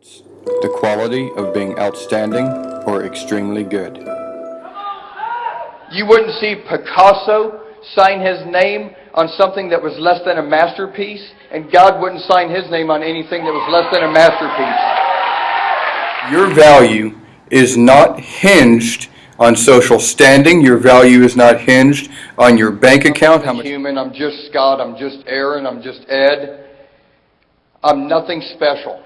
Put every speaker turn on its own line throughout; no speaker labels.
The quality of being outstanding or extremely good.
You wouldn't see Picasso sign his name on something that was less than a masterpiece, and God wouldn't sign his name on anything that was less than a masterpiece.
Your value is not hinged on social standing. Your value is not hinged on your bank account. How
I'm
much
human, I'm just Scott, I'm just Aaron, I'm just Ed. I'm nothing special.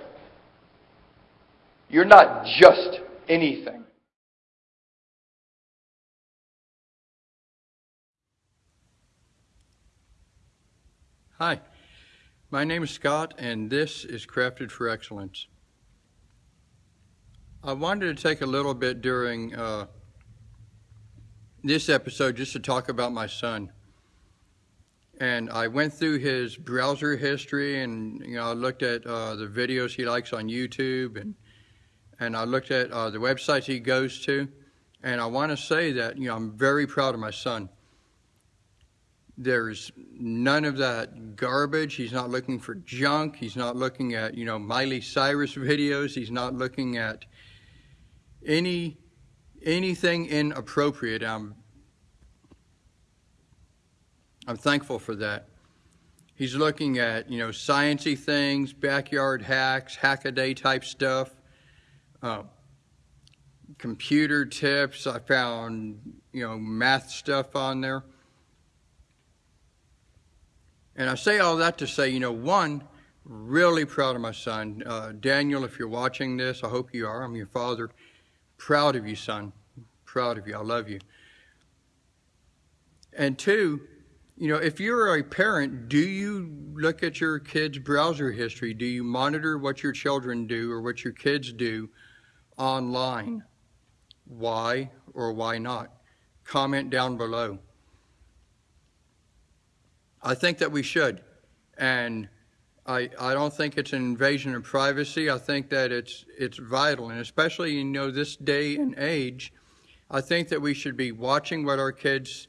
You're not just anything.
Hi, my name is Scott, and this is Crafted for Excellence. I wanted to take a little bit during uh, this episode just to talk about my son. And I went through his browser history, and you know, I looked at uh, the videos he likes on YouTube, and and I looked at uh, the websites he goes to, and I want to say that you know I'm very proud of my son. There's none of that garbage. He's not looking for junk. He's not looking at you know Miley Cyrus videos. He's not looking at any anything inappropriate. I'm I'm thankful for that. He's looking at you know sciency things, backyard hacks, hackaday type stuff, uh, computer tips. I found you know math stuff on there. And I say all that to say, you know, one, really proud of my son. Uh, Daniel, if you're watching this, I hope you are. I'm your father. Proud of you, son. Proud of you. I love you. And two, you know, if you're a parent, do you look at your kids' browser history? Do you monitor what your children do or what your kids do online? Why or why not? Comment down below. I think that we should. And I, I don't think it's an invasion of privacy. I think that it's, it's vital. And especially, you know, this day and age, I think that we should be watching what our kids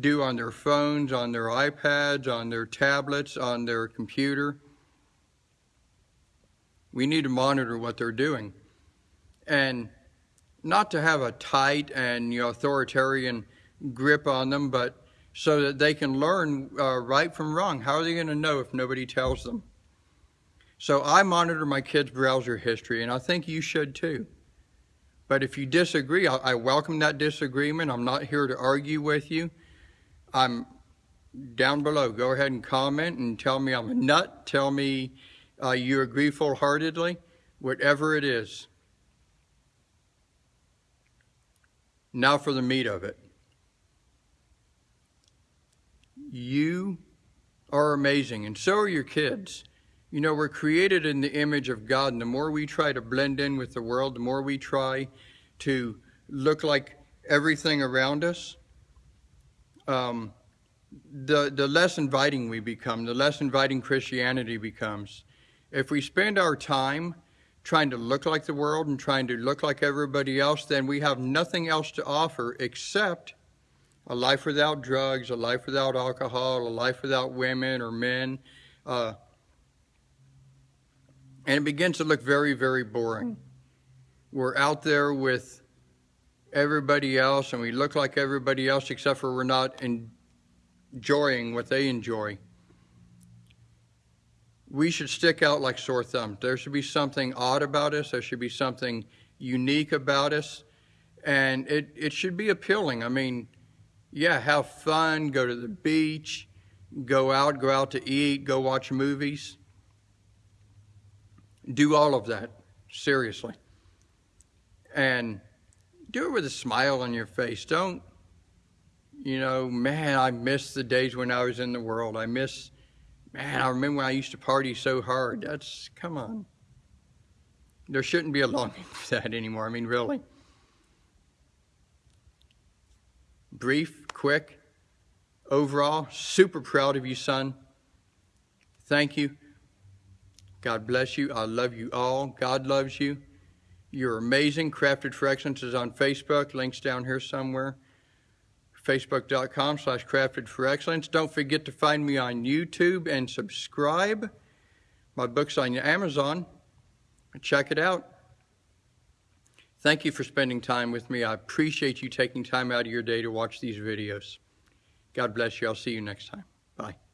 do on their phones, on their iPads, on their tablets, on their computer. We need to monitor what they're doing. And not to have a tight and authoritarian grip on them, but so that they can learn uh, right from wrong. How are they going to know if nobody tells them? So I monitor my kids' browser history, and I think you should too. But if you disagree, I, I welcome that disagreement. I'm not here to argue with you. I'm down below. Go ahead and comment and tell me I'm a nut. Tell me uh, you agree full-heartedly. Whatever it is. Now for the meat of it. You are amazing, and so are your kids. You know, we're created in the image of God, and the more we try to blend in with the world, the more we try to look like everything around us, um, the, the less inviting we become, the less inviting Christianity becomes. If we spend our time trying to look like the world and trying to look like everybody else, then we have nothing else to offer except a life without drugs, a life without alcohol, a life without women or men. Uh, and it begins to look very, very boring. We're out there with everybody else and we look like everybody else except for we're not enjoying what they enjoy. We should stick out like sore thumbs. There should be something odd about us. There should be something unique about us. And it, it should be appealing. I mean, yeah, have fun, go to the beach, go out, go out to eat, go watch movies. Do all of that, seriously. And do it with a smile on your face. Don't, you know, man, I miss the days when I was in the world. I miss, man, I remember I used to party so hard. That's, come on. There shouldn't be a longing for that anymore. I mean, really. brief, quick. Overall, super proud of you, son. Thank you. God bless you. I love you all. God loves you. You're amazing. Crafted for Excellence is on Facebook. Links down here somewhere. Facebook.com slash Crafted for Excellence. Don't forget to find me on YouTube and subscribe. My book's on Amazon. check it out. Thank you for spending time with me. I appreciate you taking time out of your day to watch these videos. God bless you. I'll see you next time. Bye.